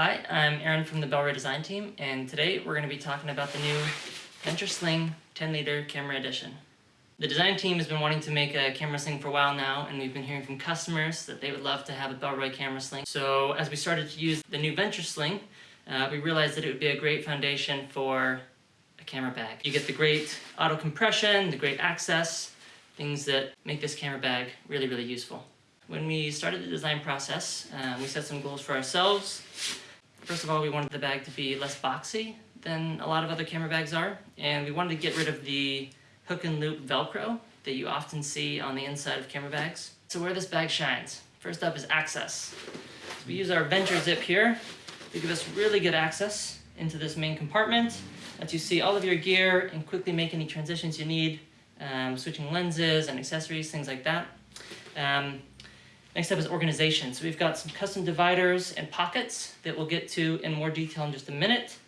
Hi, I'm Aaron from the Bellroy Design Team, and today we're going to be talking about the new Venture Sling 10 liter camera edition. The design team has been wanting to make a camera sling for a while now, and we've been hearing from customers that they would love to have a Bellroy camera sling. So as we started to use the new Venture Sling, uh, we realized that it would be a great foundation for a camera bag. You get the great auto compression, the great access, things that make this camera bag really, really useful. When we started the design process, uh, we set some goals for ourselves. First of all, we wanted the bag to be less boxy than a lot of other camera bags are, and we wanted to get rid of the hook and loop Velcro that you often see on the inside of camera bags. So where this bag shines, first up is access. So we use our Venture Zip here to give us really good access into this main compartment, lets you see all of your gear and quickly make any transitions you need, um, switching lenses and accessories, things like that. Um, Next up is organization. So we've got some custom dividers and pockets that we'll get to in more detail in just a minute.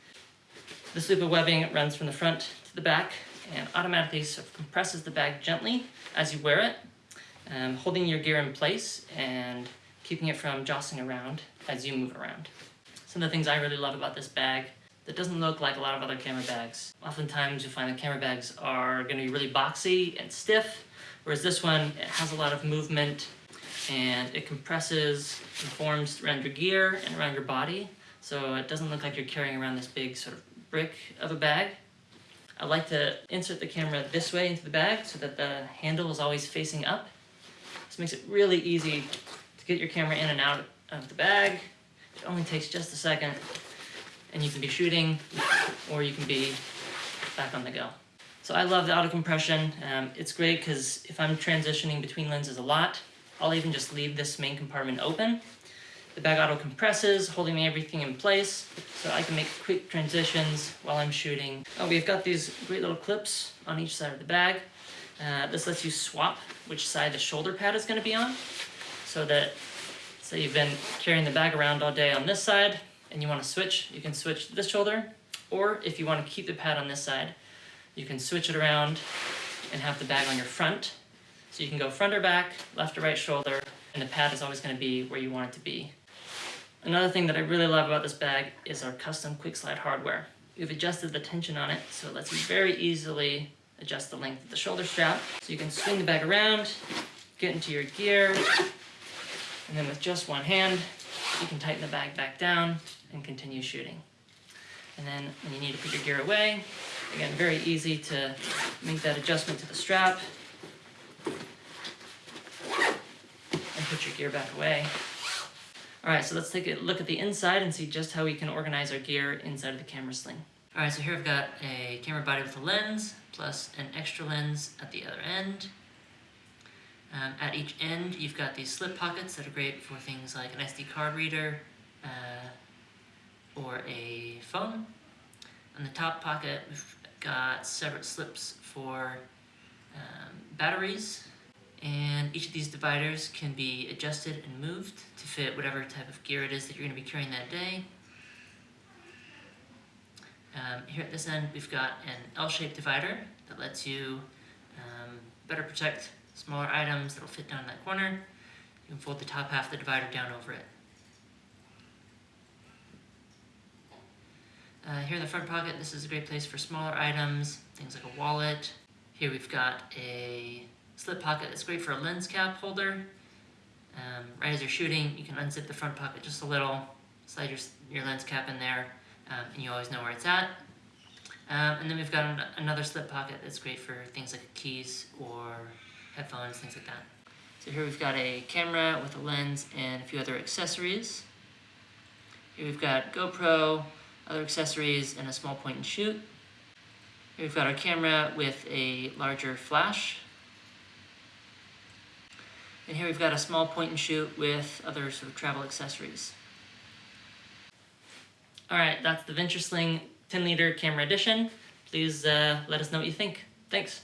This loop of webbing runs from the front to the back and automatically sort of compresses the bag gently as you wear it, um, holding your gear in place and keeping it from jostling around as you move around. Some of the things I really love about this bag that doesn't look like a lot of other camera bags. Oftentimes you'll find the camera bags are going to be really boxy and stiff, whereas this one it has a lot of movement and it compresses and forms around your gear and around your body so it doesn't look like you're carrying around this big sort of brick of a bag. I like to insert the camera this way into the bag so that the handle is always facing up. This makes it really easy to get your camera in and out of the bag. It only takes just a second and you can be shooting or you can be back on the go. So I love the auto compression. Um, it's great because if I'm transitioning between lenses a lot, I'll even just leave this main compartment open. The bag auto compresses, holding everything in place, so I can make quick transitions while I'm shooting. Oh, we've got these great little clips on each side of the bag. Uh, this lets you swap which side the shoulder pad is going to be on, so that, say you've been carrying the bag around all day on this side, and you want to switch, you can switch this shoulder, or if you want to keep the pad on this side, you can switch it around and have the bag on your front, you can go front or back, left or right shoulder, and the pad is always going to be where you want it to be. Another thing that I really love about this bag is our custom quick slide hardware. We've adjusted the tension on it so it lets you very easily adjust the length of the shoulder strap. So you can swing the bag around, get into your gear, and then with just one hand, you can tighten the bag back down and continue shooting. And then when you need to put your gear away, again, very easy to make that adjustment to the strap put your gear back away. Alright, so let's take a look at the inside and see just how we can organize our gear inside of the camera sling. Alright, so here I've got a camera body with a lens, plus an extra lens at the other end. Um, at each end, you've got these slip pockets that are great for things like an SD card reader uh, or a phone. On the top pocket, we've got separate slips for um, batteries and each of these dividers can be adjusted and moved to fit whatever type of gear it is that you're going to be carrying that day. Um, here at this end we've got an L-shaped divider that lets you um, better protect smaller items that will fit down in that corner. You can fold the top half of the divider down over it. Uh, here in the front pocket, this is a great place for smaller items, things like a wallet. Here we've got a slip pocket that's great for a lens cap holder. Um, right as you're shooting, you can unzip the front pocket just a little, slide your, your lens cap in there, um, and you always know where it's at. Um, and then we've got an another slip pocket that's great for things like keys or headphones, things like that. So here we've got a camera with a lens and a few other accessories. Here we've got GoPro, other accessories, and a small point and shoot. Here we've got our camera with a larger flash and here we've got a small point and shoot with other sort of travel accessories. All right, that's the Venture Sling 10 liter camera edition. Please uh, let us know what you think. Thanks.